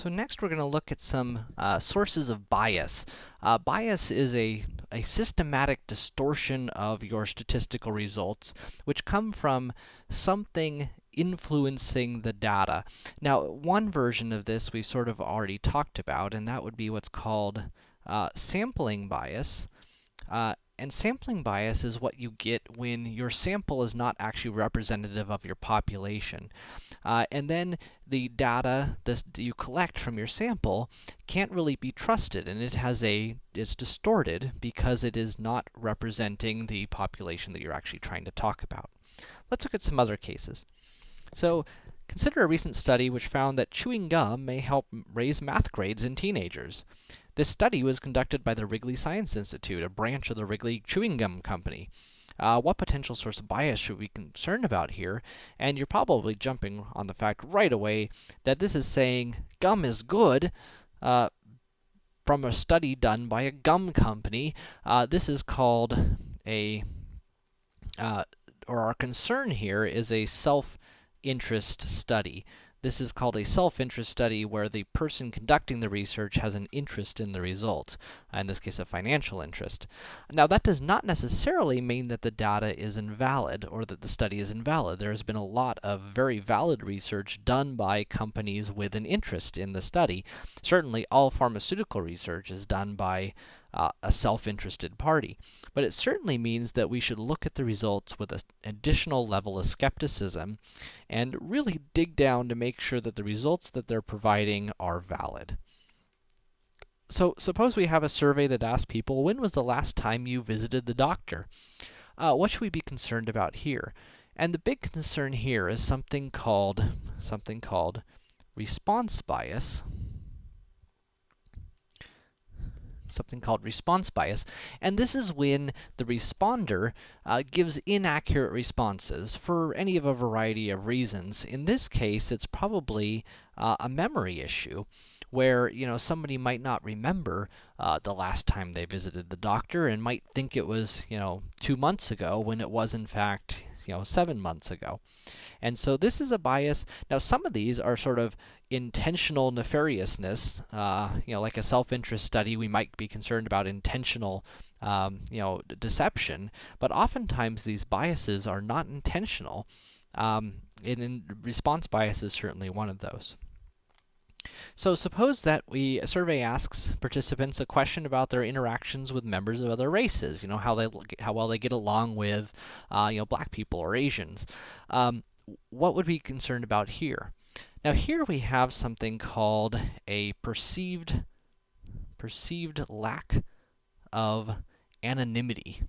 So next we're going to look at some uh, sources of bias. Uh, bias is a, a systematic distortion of your statistical results, which come from something influencing the data. Now, one version of this we've sort of already talked about, and that would be what's called uh, sampling bias. And sampling bias is what you get when your sample is not actually representative of your population. Uh, and then the data that you collect from your sample can't really be trusted, and it has a, it's distorted because it is not representing the population that you're actually trying to talk about. Let's look at some other cases. So, consider a recent study which found that chewing gum may help raise math grades in teenagers. This study was conducted by the Wrigley Science Institute, a branch of the Wrigley Chewing Gum Company. Uh, what potential source of bias should we be concerned about here? And you're probably jumping on the fact right away that this is saying gum is good, uh, from a study done by a gum company. Uh, this is called a, uh, or our concern here is a self-interest study. This is called a self-interest study where the person conducting the research has an interest in the result, in this case a financial interest. Now that does not necessarily mean that the data is invalid or that the study is invalid. There has been a lot of very valid research done by companies with an interest in the study. Certainly all pharmaceutical research is done by uh, a self-interested party. But it certainly means that we should look at the results with an additional level of skepticism and really dig down to make sure that the results that they're providing are valid. So, suppose we have a survey that asks people, when was the last time you visited the doctor? Uh, what should we be concerned about here? And the big concern here is something called, something called response bias something called response bias, and this is when the responder uh, gives inaccurate responses for any of a variety of reasons. In this case, it's probably uh, a memory issue where, you know, somebody might not remember uh, the last time they visited the doctor and might think it was, you know, two months ago when it was in fact, you know, seven months ago. And so this is a bias. Now, some of these are sort of intentional nefariousness, uh, you know, like a self-interest study, we might be concerned about intentional, um, you know, deception. But oftentimes these biases are not intentional. Um, and response bias is certainly one of those. So suppose that we, a survey asks participants a question about their interactions with members of other races, you know, how they, look how well they get along with, uh, you know, black people or Asians. Um, what would we be concerned about here? Now here we have something called a perceived, perceived lack of anonymity.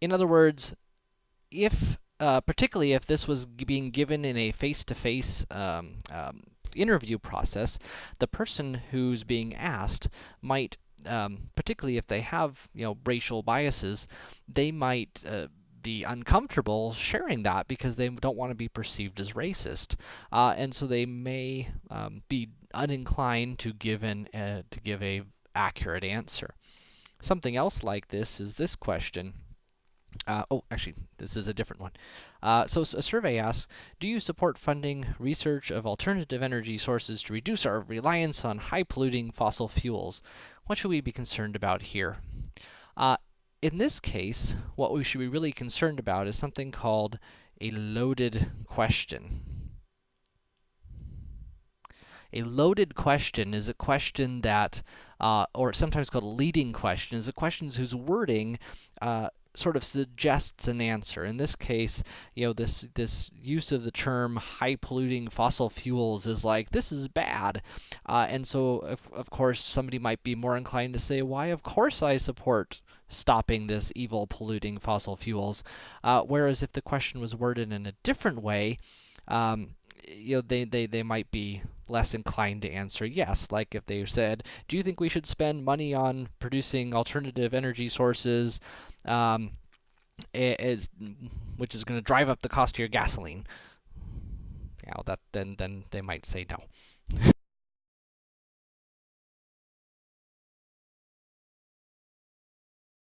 In other words, if, uh, particularly if this was being given in a face-to-face -face, um, um, interview process, the person who's being asked might, um, particularly if they have, you know, racial biases, they might uh, be uncomfortable sharing that because they don't want to be perceived as racist. Uh, and so they may um, be uninclined to give an uh, to give a accurate answer. Something else like this is this question. Uh, oh, actually, this is a different one. Uh, so a survey asks, do you support funding research of alternative energy sources to reduce our reliance on high-polluting fossil fuels? What should we be concerned about here? Uh, in this case, what we should be really concerned about is something called a loaded question. A loaded question is a question that, uh, or sometimes called a leading question, is a question whose wording uh, sort of suggests an answer. In this case, you know, this, this use of the term high polluting fossil fuels is like, this is bad. Uh, and so, of, of course, somebody might be more inclined to say, why, of course I support stopping this evil polluting fossil fuels. Uh, whereas if the question was worded in a different way, um, you know, they, they, they might be less inclined to answer yes. Like if they said, do you think we should spend money on producing alternative energy sources, um, is, which is going to drive up the cost of your gasoline? Know, that, then, then they might say no.